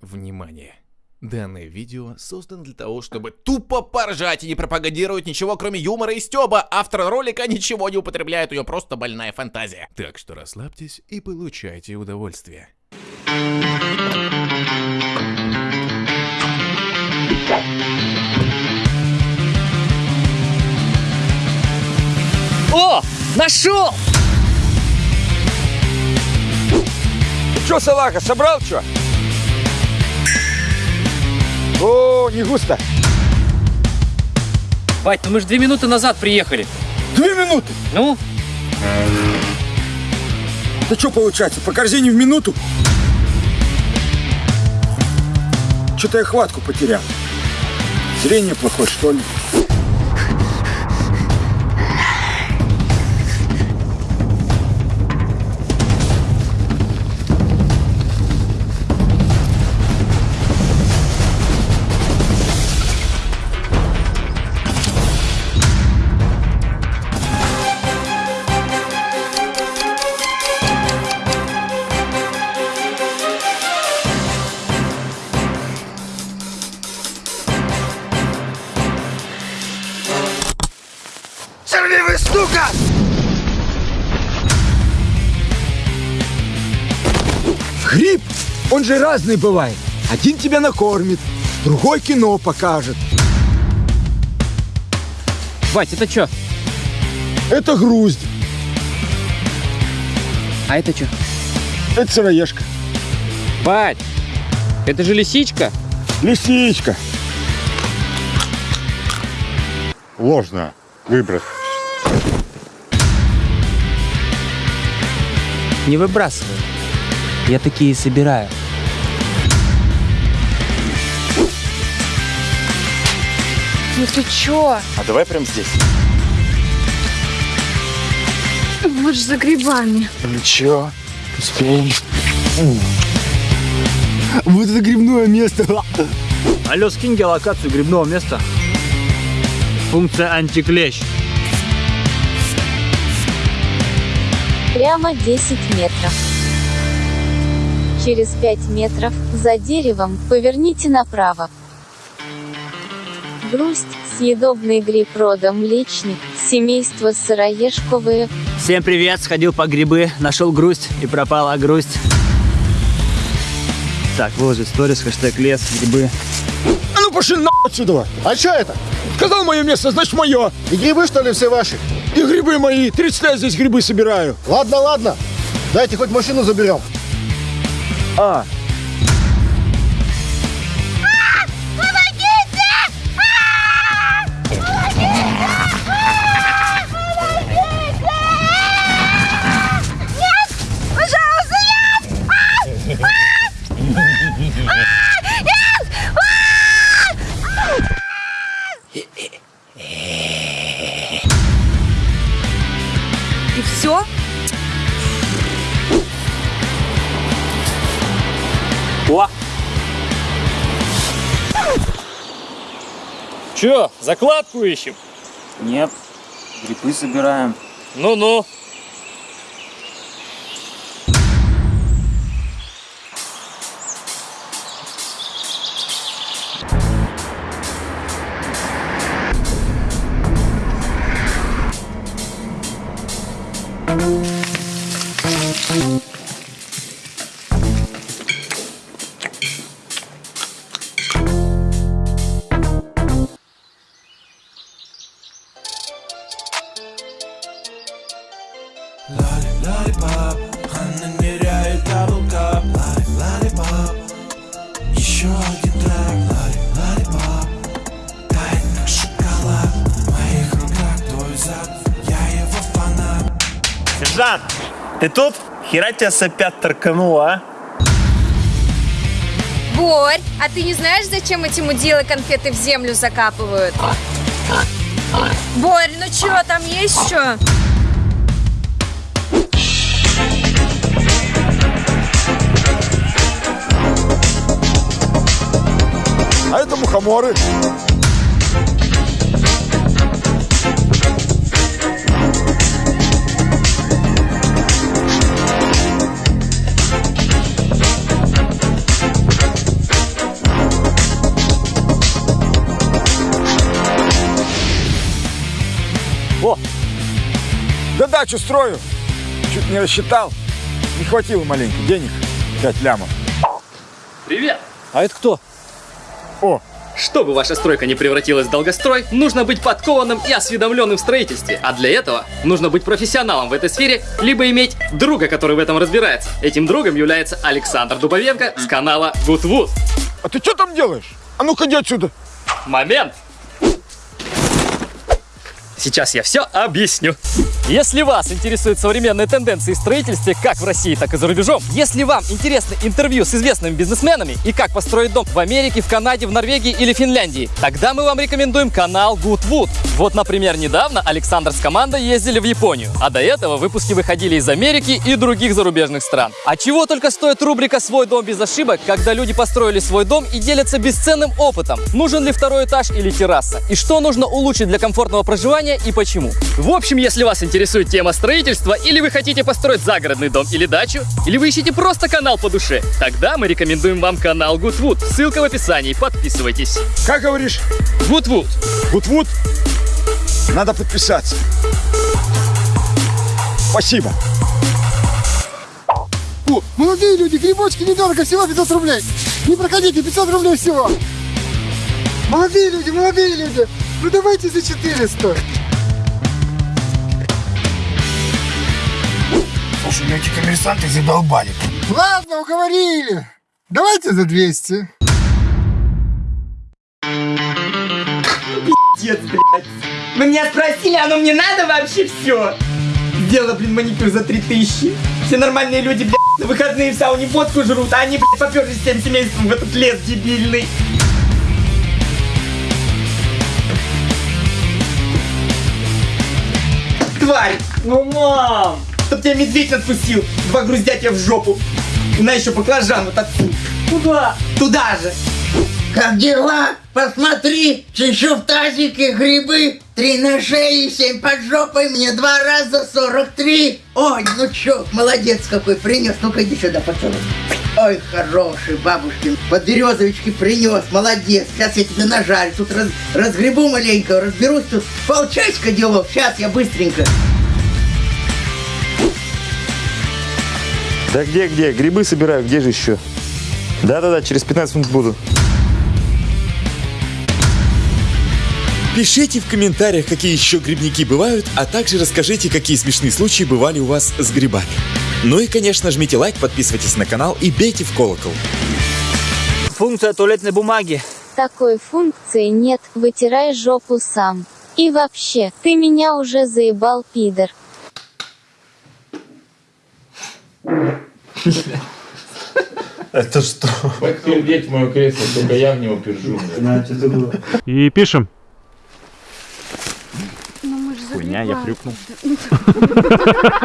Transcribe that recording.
Внимание! Данное видео создано для того, чтобы тупо поржать и не пропагандировать ничего, кроме юмора и стёба. Автор ролика ничего не употребляет, у него просто больная фантазия. Так что расслабьтесь и получайте удовольствие. О, нашел! Че, салаха, собрал что? О, не густо. Бать, ну мы же две минуты назад приехали. Две минуты. Ну, Да что получается, по корзине в минуту? Что-то я хватку потерял. Зрение плохое, что ли? Сорвивый штука! Гриб, он же разный бывает. Один тебя накормит, другой кино покажет. бать, это что? Это груздь, А это что? это сыроежка, Бать, это же лисичка. лисичка. Ложно выброс. Не выбрасывай. Я такие собираю. Ну ты чё? А давай прям здесь. Вот же за грибами. Ничего, успеем. Вот это грибное место. Алло, скинь геолокацию грибного места. Функция антиклещ. Прямо 10 метров. Через 5 метров, за деревом, поверните направо. Грусть, съедобный гриб рода млечник, семейство сыроежковые, Всем привет, сходил по грибы, нашел грусть и пропала грусть. Так, выложить сторис, хэштег лес, грибы. А ну пошли на отсюда. А что это? Сказал мое место, значит мое. И грибы, что ли, все ваши? И грибы мои. 30 лет здесь грибы собираю. Ладно, ладно. Дайте хоть машину заберем. А, Чё, закладку ищем? Нет, грибы собираем. Ну-ну. Ты тут? Хера тебя с опять торкануло, а? Борь, а ты не знаешь, зачем эти мудилы конфеты в землю закапывают? Борь, ну чё, там есть что? а это мухоморы. Дачу строю. Чуть не рассчитал. Не хватило маленько денег. 5 лямов. Привет! А это кто? О, Чтобы ваша стройка не превратилась в долгострой, нужно быть подкованным и осведомленным в строительстве. А для этого нужно быть профессионалом в этой сфере, либо иметь друга, который в этом разбирается. Этим другом является Александр Дубовенко с канала Good Wood. а ты что там делаешь? А ну-ка иди отсюда. Момент! Сейчас я все объясню. Если вас интересуют современные тенденции в строительстве как в России, так и за рубежом, если вам интересны интервью с известными бизнесменами и как построить дом в Америке, в Канаде, в Норвегии или Финляндии, тогда мы вам рекомендуем канал Goodwood. Вот, например, недавно Александр с командой ездили в Японию, а до этого выпуски выходили из Америки и других зарубежных стран. А чего только стоит рубрика «Свой дом без ошибок», когда люди построили свой дом и делятся бесценным опытом. Нужен ли второй этаж или терраса? И что нужно улучшить для комфортного проживания и почему? В общем, если вас интересует тема строительства, или вы хотите построить загородный дом или дачу, или вы ищете просто канал по душе, тогда мы рекомендуем вам канал Goodwood. Ссылка в описании, подписывайтесь. Как говоришь? Goodwood. Гудвуд. Надо подписаться. Спасибо. О, молодые люди, грибочки недорого, всего 500 рублей. Не проходите, 500 рублей всего. Молодые люди, молодые люди, ну давайте за 400. Слушай, эти коммерсанты задолбали. Ладно, уговорили. Давайте за 200. Вы меня спросили, оно мне надо вообще все? Сделала, блин, маникюр за 3000. Все нормальные люди, блядь, на выходные в сауне водку жрут, а они, блядь, поперлись всем семейством в этот лес дебильный. Тварь! Ну, мам! Чтоб тебя медведь отпустил, два груздя тебя в жопу. И на еще баклажан вот отсюда. Куда? Туда же. Как дела? Посмотри, чищу в тазике грибы. Три на шее, семь под жопой, мне два раза сорок три. Ой, ну чё, молодец какой принес. Ну-ка иди сюда, поцелуй. Ой, хороший бабушкин. Подберезовички принес, молодец. Сейчас я тебе нажарю. Тут раз- разгребу маленько, разберусь тут. Полчасика делов, сейчас я быстренько. Да где, где? Грибы собираю, где же еще? Да-да-да, через 15 минут буду. Пишите в комментариях, какие еще грибники бывают, а также расскажите, какие смешные случаи бывали у вас с грибами. Ну и, конечно, жмите лайк, подписывайтесь на канал и бейте в колокол. Функция туалетной бумаги. Такой функции нет, вытирай жопу сам. И вообще, ты меня уже заебал, пидор. Это что? Подтвердить мое кресло, только я в него пержу. И пишем. Хуйня, я хрюкнул.